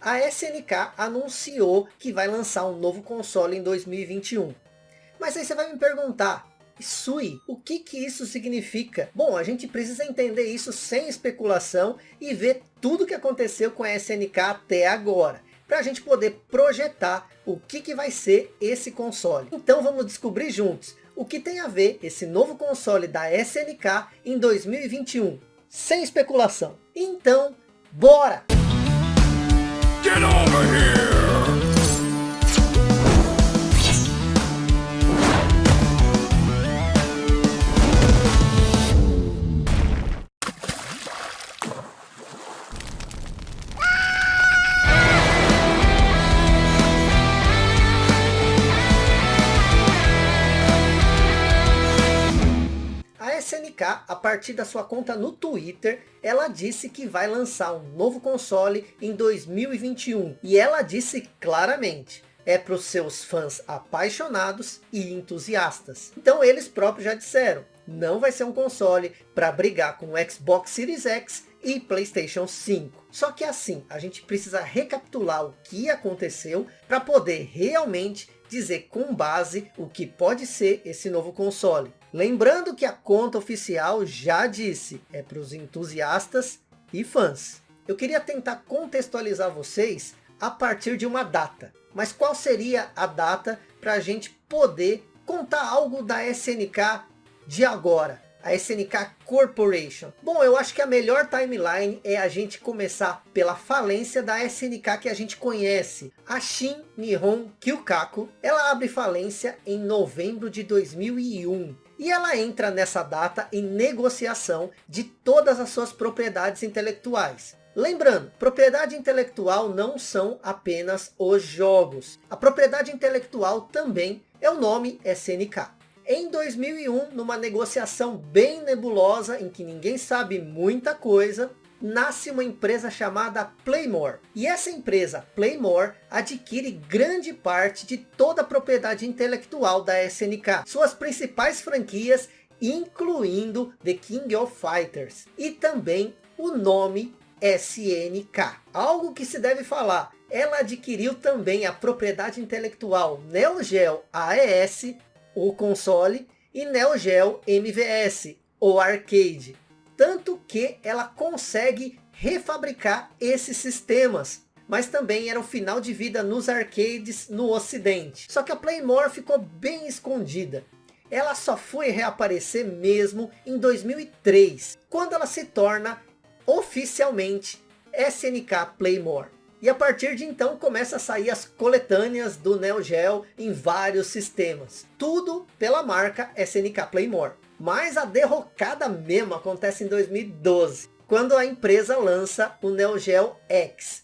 a SNK anunciou que vai lançar um novo console em 2021. Mas aí você vai me perguntar, Sui, o que que isso significa? Bom, a gente precisa entender isso sem especulação e ver tudo que aconteceu com a SNK até agora. Para a gente poder projetar o que, que vai ser esse console. Então vamos descobrir juntos o que tem a ver esse novo console da SNK em 2021. Sem especulação. Então, bora! Get over here! A partir da sua conta no Twitter, ela disse que vai lançar um novo console em 2021. E ela disse claramente, é para os seus fãs apaixonados e entusiastas. Então eles próprios já disseram, não vai ser um console para brigar com o Xbox Series X e Playstation 5. Só que assim, a gente precisa recapitular o que aconteceu para poder realmente dizer com base o que pode ser esse novo console. Lembrando que a conta oficial já disse, é para os entusiastas e fãs. Eu queria tentar contextualizar vocês a partir de uma data. Mas qual seria a data para a gente poder contar algo da SNK de agora? A SNK Corporation. Bom, eu acho que a melhor timeline é a gente começar pela falência da SNK que a gente conhece. A Shin Nihon Kyukaku, ela abre falência em novembro de 2001. E ela entra nessa data em negociação de todas as suas propriedades intelectuais. Lembrando, propriedade intelectual não são apenas os jogos. A propriedade intelectual também é o nome SNK. Em 2001, numa negociação bem nebulosa, em que ninguém sabe muita coisa, nasce uma empresa chamada Playmore. E essa empresa, Playmore, adquire grande parte de toda a propriedade intelectual da SNK. Suas principais franquias, incluindo The King of Fighters. E também o nome SNK. Algo que se deve falar, ela adquiriu também a propriedade intelectual Neo Geo AES, o console, e Neo Geo MVS, o arcade. Tanto que ela consegue refabricar esses sistemas. Mas também era o final de vida nos arcades no ocidente. Só que a Playmore ficou bem escondida. Ela só foi reaparecer mesmo em 2003. Quando ela se torna oficialmente SNK Playmore. E a partir de então começa a sair as coletâneas do Neo Geo em vários sistemas. Tudo pela marca SNK Playmore. Mas a derrocada mesmo acontece em 2012. Quando a empresa lança o Neo Geo X.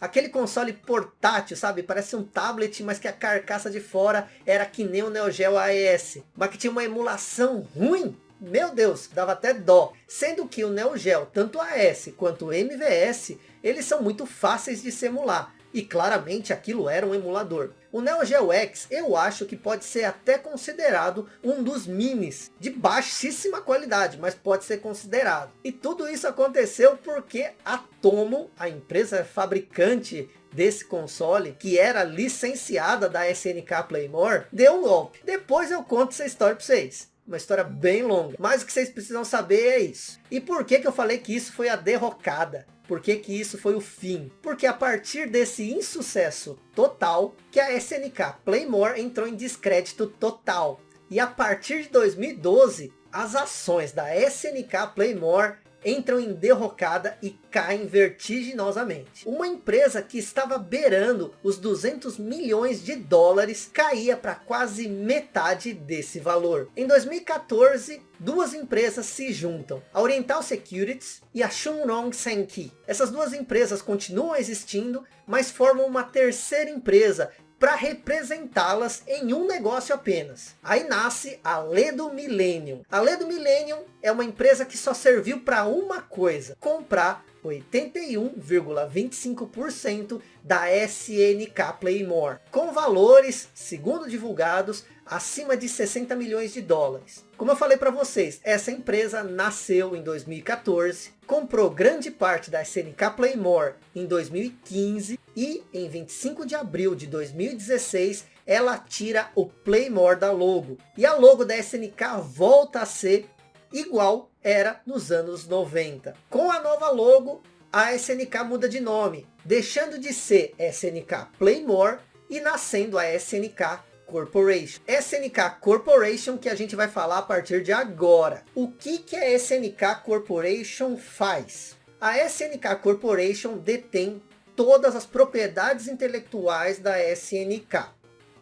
Aquele console portátil, sabe? Parece um tablet, mas que a carcaça de fora era que nem o Neo Geo AES. Mas que tinha uma emulação ruim meu Deus, dava até dó. Sendo que o Neo Geo, tanto a S quanto MVS, eles são muito fáceis de se emular. E claramente aquilo era um emulador. O Neo Geo X eu acho que pode ser até considerado um dos minis de baixíssima qualidade, mas pode ser considerado. E tudo isso aconteceu porque a Tomo, a empresa fabricante desse console, que era licenciada da SNK Playmore, deu um golpe. Depois eu conto essa história para vocês. Uma história bem longa. Mas o que vocês precisam saber é isso. E por que, que eu falei que isso foi a derrocada? Por que, que isso foi o fim? Porque a partir desse insucesso total, que a SNK Playmore entrou em descrédito total. E a partir de 2012, as ações da SNK Playmore entram em derrocada e caem vertiginosamente. Uma empresa que estava beirando os 200 milhões de dólares caía para quase metade desse valor. Em 2014, duas empresas se juntam, a Oriental Securities e a Shunrong Senki. Essas duas empresas continuam existindo, mas formam uma terceira empresa para representá-las em um negócio apenas. Aí nasce a Ledo Millennium. A Ledo Millennium é uma empresa que só serviu para uma coisa, comprar 81,25% da SNK Playmore, com valores, segundo divulgados, acima de 60 milhões de dólares. Como eu falei para vocês, essa empresa nasceu em 2014, comprou grande parte da SNK Playmore em 2015 e em 25 de abril de 2016 ela tira o Playmore da logo. E a logo da SNK volta a ser igual era nos anos 90. Com a nova logo, a SNK muda de nome, deixando de ser SNK Playmore e nascendo a SNK Corporation. SNK Corporation que a gente vai falar a partir de agora. O que, que a SNK Corporation faz? A SNK Corporation detém todas as propriedades intelectuais da SNK.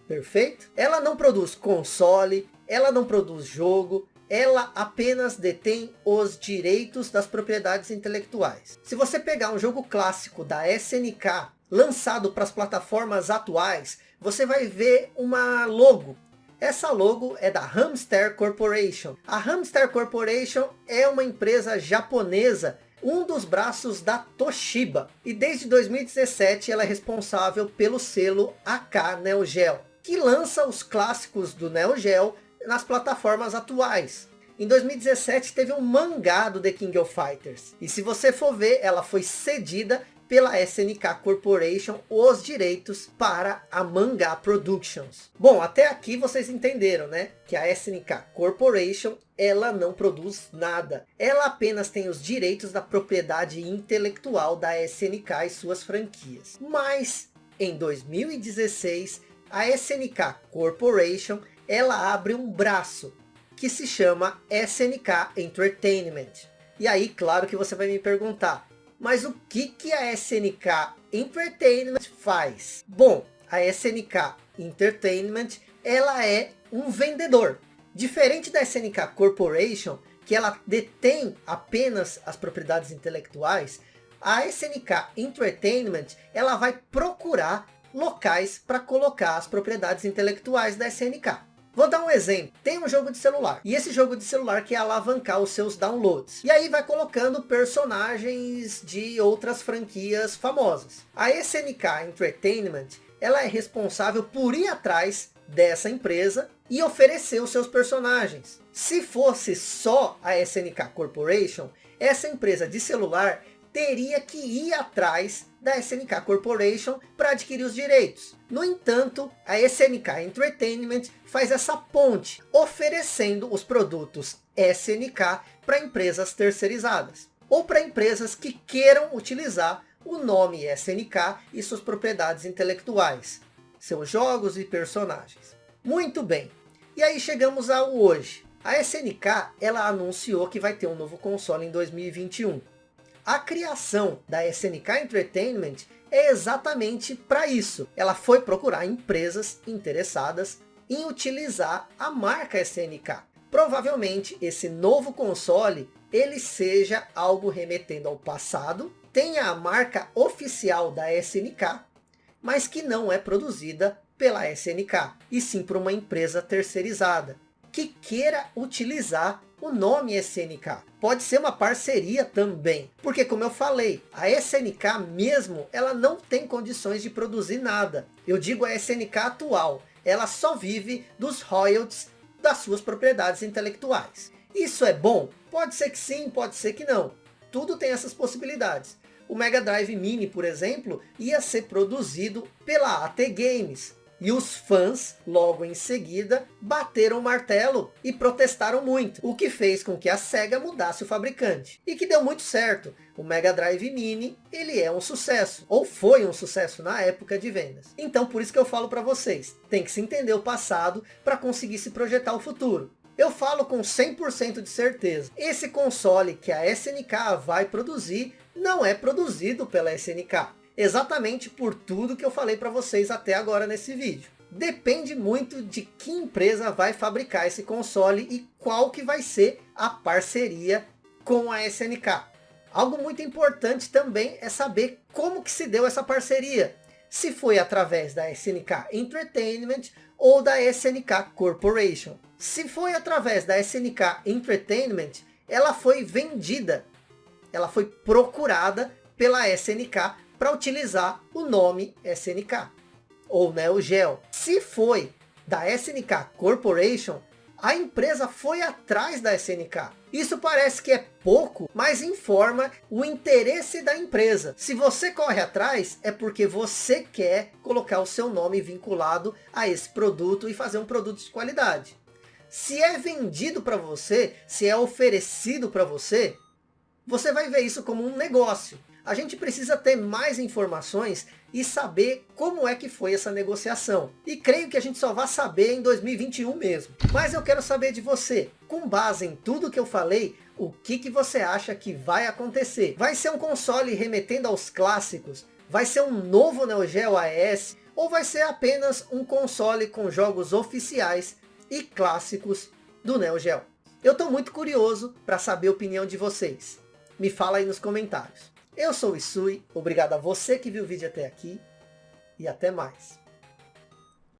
Perfeito? Ela não produz console, ela não produz jogo, ela apenas detém os direitos das propriedades intelectuais. Se você pegar um jogo clássico da SNK, lançado para as plataformas atuais, você vai ver uma logo. Essa logo é da Hamster Corporation. A Hamster Corporation é uma empresa japonesa, um dos braços da Toshiba. E desde 2017 ela é responsável pelo selo AK Neo Geo, que lança os clássicos do Neo Geo nas plataformas atuais. Em 2017 teve um mangá do The King of Fighters. E se você for ver, ela foi cedida pela SNK Corporation os direitos para a Manga Productions. Bom, até aqui vocês entenderam, né? Que a SNK Corporation, ela não produz nada. Ela apenas tem os direitos da propriedade intelectual da SNK e suas franquias. Mas, em 2016, a SNK Corporation, ela abre um braço que se chama SNK Entertainment. E aí, claro que você vai me perguntar, mas o que, que a SNK Entertainment faz? Bom, a SNK Entertainment, ela é um vendedor. Diferente da SNK Corporation, que ela detém apenas as propriedades intelectuais, a SNK Entertainment, ela vai procurar locais para colocar as propriedades intelectuais da SNK. Vou dar um exemplo. Tem um jogo de celular. E esse jogo de celular quer alavancar os seus downloads. E aí vai colocando personagens de outras franquias famosas. A SNK Entertainment, ela é responsável por ir atrás dessa empresa e oferecer os seus personagens. Se fosse só a SNK Corporation, essa empresa de celular teria que ir atrás da SNK Corporation para adquirir os direitos. No entanto, a SNK Entertainment faz essa ponte, oferecendo os produtos SNK para empresas terceirizadas. Ou para empresas que queiram utilizar o nome SNK e suas propriedades intelectuais. Seus jogos e personagens. Muito bem. E aí chegamos ao hoje. A SNK ela anunciou que vai ter um novo console em 2021. A criação da SNK Entertainment é exatamente para isso. Ela foi procurar empresas interessadas em utilizar a marca SNK. Provavelmente esse novo console ele seja algo remetendo ao passado, tenha a marca oficial da SNK, mas que não é produzida pela SNK, e sim por uma empresa terceirizada, que queira utilizar o nome SNK. Pode ser uma parceria também, porque como eu falei, a SNK mesmo, ela não tem condições de produzir nada. Eu digo a SNK atual, ela só vive dos royalties das suas propriedades intelectuais. Isso é bom? Pode ser que sim, pode ser que não. Tudo tem essas possibilidades. O Mega Drive Mini, por exemplo, ia ser produzido pela AT Games, e os fãs, logo em seguida, bateram o martelo e protestaram muito. O que fez com que a SEGA mudasse o fabricante. E que deu muito certo. O Mega Drive Mini, ele é um sucesso. Ou foi um sucesso na época de vendas. Então por isso que eu falo para vocês. Tem que se entender o passado para conseguir se projetar o futuro. Eu falo com 100% de certeza. Esse console que a SNK vai produzir não é produzido pela SNK exatamente por tudo que eu falei para vocês até agora nesse vídeo. Depende muito de que empresa vai fabricar esse console e qual que vai ser a parceria com a SNK. Algo muito importante também é saber como que se deu essa parceria. Se foi através da SNK Entertainment ou da SNK Corporation. Se foi através da SNK Entertainment, ela foi vendida ela foi procurada pela SNK para utilizar o nome SNK, ou Neo Geo. Se foi da SNK Corporation, a empresa foi atrás da SNK. Isso parece que é pouco, mas informa o interesse da empresa. Se você corre atrás, é porque você quer colocar o seu nome vinculado a esse produto e fazer um produto de qualidade. Se é vendido para você, se é oferecido para você, você vai ver isso como um negócio. A gente precisa ter mais informações e saber como é que foi essa negociação. E creio que a gente só vai saber em 2021 mesmo. Mas eu quero saber de você, com base em tudo que eu falei, o que, que você acha que vai acontecer? Vai ser um console remetendo aos clássicos? Vai ser um novo Neo Geo AES? Ou vai ser apenas um console com jogos oficiais e clássicos do Neo Geo? Eu estou muito curioso para saber a opinião de vocês. Me fala aí nos comentários. Eu sou o Isui, obrigado a você que viu o vídeo até aqui e até mais.